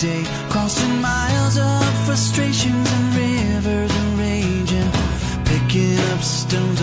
day, crossing miles of frustrations and rivers and raging, picking up stones.